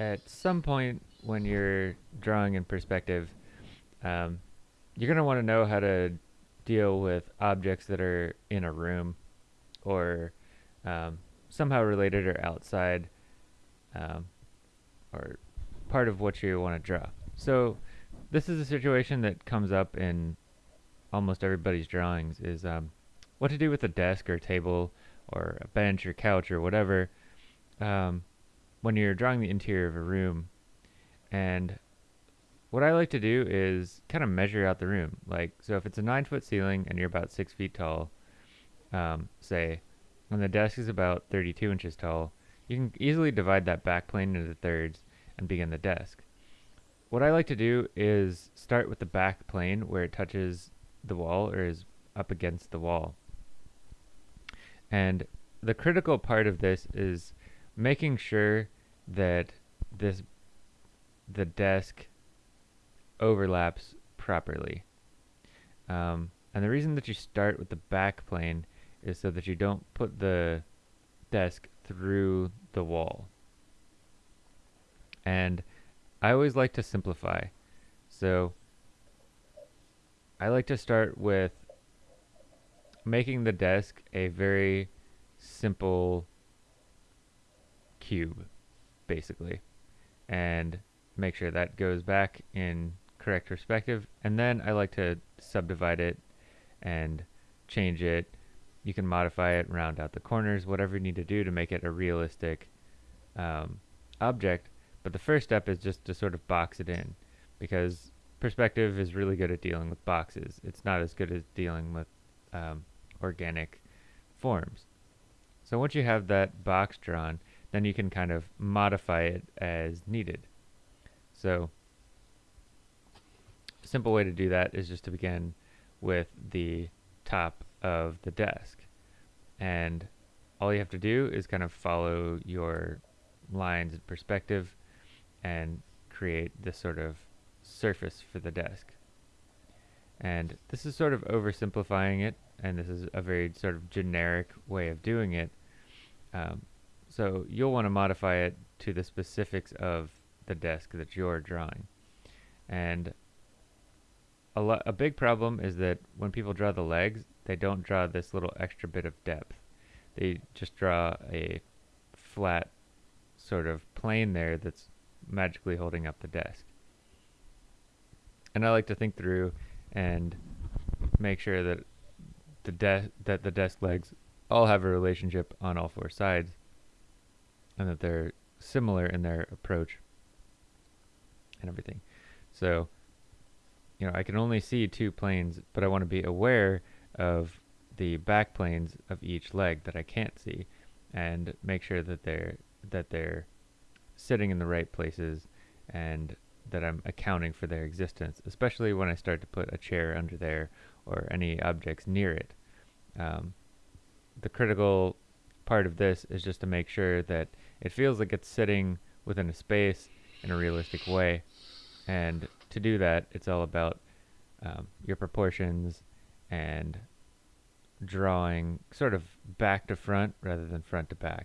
at some point when you're drawing in perspective, um, you're going to want to know how to deal with objects that are in a room or um, somehow related or outside um, or part of what you want to draw. So this is a situation that comes up in almost everybody's drawings is um, what to do with a desk or table or a bench or couch or whatever um, when you're drawing the interior of a room. And what I like to do is kind of measure out the room. Like, so if it's a nine foot ceiling and you're about six feet tall, um, say, and the desk is about 32 inches tall, you can easily divide that back plane into thirds and begin the desk. What I like to do is start with the back plane where it touches the wall or is up against the wall. And the critical part of this is making sure that this the desk overlaps properly. Um, and the reason that you start with the back plane is so that you don't put the desk through the wall. And I always like to simplify. So I like to start with making the desk a very simple cube, basically. And make sure that goes back in correct perspective. And then I like to subdivide it and change it. You can modify it, round out the corners, whatever you need to do to make it a realistic um, object. But the first step is just to sort of box it in because perspective is really good at dealing with boxes. It's not as good as dealing with um, organic forms. So once you have that box drawn, then you can kind of modify it as needed. So a simple way to do that is just to begin with the top of the desk. And all you have to do is kind of follow your lines and perspective and create this sort of surface for the desk. And this is sort of oversimplifying it, and this is a very sort of generic way of doing it. Um, so you'll want to modify it to the specifics of the desk that you're drawing. And a, a big problem is that when people draw the legs, they don't draw this little extra bit of depth. They just draw a flat sort of plane there that's magically holding up the desk. And I like to think through and make sure that the de- that the desk legs all have a relationship on all four sides and that they're similar in their approach and everything. So, you know, I can only see two planes, but I want to be aware of the back planes of each leg that I can't see and make sure that they're that they're sitting in the right places and that I'm accounting for their existence, especially when I start to put a chair under there or any objects near it. Um, the critical part of this is just to make sure that it feels like it's sitting within a space in a realistic way. And to do that, it's all about um, your proportions and drawing sort of back to front rather than front to back.